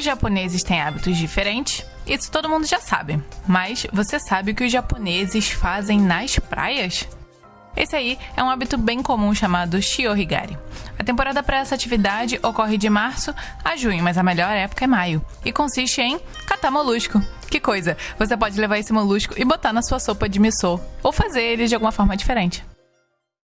os japoneses têm hábitos diferentes, isso todo mundo já sabe. Mas você sabe o que os japoneses fazem nas praias? Esse aí é um hábito bem comum chamado shiohigari. A temporada para essa atividade ocorre de março a junho, mas a melhor época é maio e consiste em catar molusco. Que coisa! Você pode levar esse molusco e botar na sua sopa de miso ou fazer ele de alguma forma diferente.